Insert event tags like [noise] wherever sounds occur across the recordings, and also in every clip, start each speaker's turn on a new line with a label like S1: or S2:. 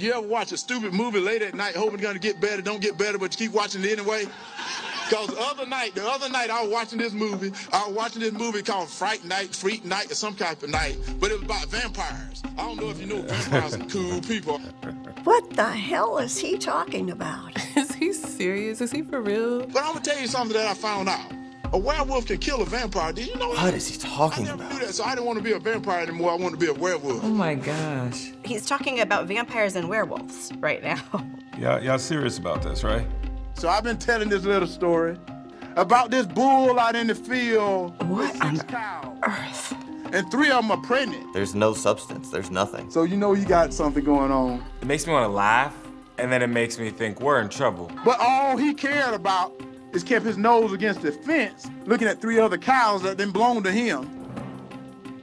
S1: You ever watch a stupid movie late at night hoping it's gonna get better, don't get better, but you keep watching it anyway? Cause the other night, the other night I was watching this movie. I was watching this movie called Fright Night, Freak Night, or some type of night, but it was about vampires. I don't know if you know vampires are cool people.
S2: What the hell is he talking about? [laughs]
S3: Is he serious? Is he for real?
S1: But I'm gonna tell you something that I found out. A werewolf can kill a vampire. Did you know that?
S4: What is he talking
S1: I never
S4: about?
S1: knew that, so I didn't want to be a vampire anymore. I wanted to be a werewolf.
S5: Oh my gosh.
S6: He's talking about vampires and werewolves right now. [laughs]
S7: Y'all, y'all serious about this, right?
S1: So I've been telling this little story about this bull out in the field
S2: What on
S1: cows,
S2: earth?
S1: and three of them are pregnant.
S4: There's no substance. There's nothing.
S1: So you know you got something going on.
S8: It makes me want to laugh, and then it makes me think we're in trouble.
S1: But all he cared about is kept his nose against the fence, looking at three other cows that then belonged to him.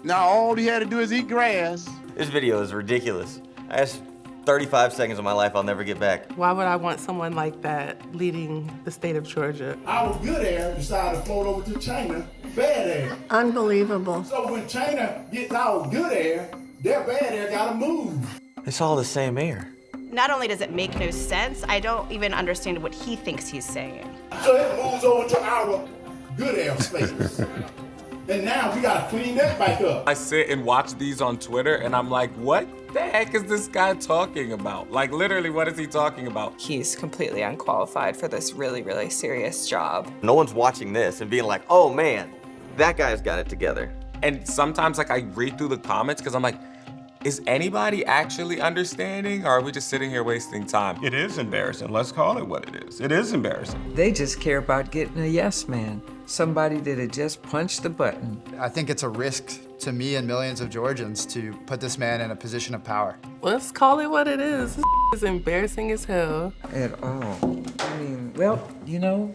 S1: Now all he had to do is eat grass.
S4: This video is ridiculous. That's 35 seconds of my life I'll never get back.
S3: Why would I want someone like that leading the state of Georgia?
S9: Our good air decided to float over to China, bad air.
S2: Unbelievable.
S9: So when China gets our good air, their bad air gotta move.
S4: It's all the same air.
S6: Not only does it make no sense, I don't even understand what he thinks he's saying.
S9: So it moves over to our good air space. [laughs] and now we gotta clean that back up.
S8: I sit and watch these on Twitter, and I'm like, what the heck is this guy talking about? Like, literally, what is he talking about?
S5: He's completely unqualified for this really, really serious job.
S4: No one's watching this and being like, oh man, that guy's got it together.
S8: And sometimes, like, I read through the comments because I'm like, is anybody actually understanding, or are we just sitting here wasting time?
S7: It is embarrassing. Let's call it what it is. It is embarrassing.
S5: They just care about getting a yes man. Somebody that had just punched the button.
S10: I think it's a risk to me and millions of Georgians to put this man in a position of power.
S3: Let's call it what it is. This [laughs] is embarrassing as hell.
S5: At all. I mean, well, you know,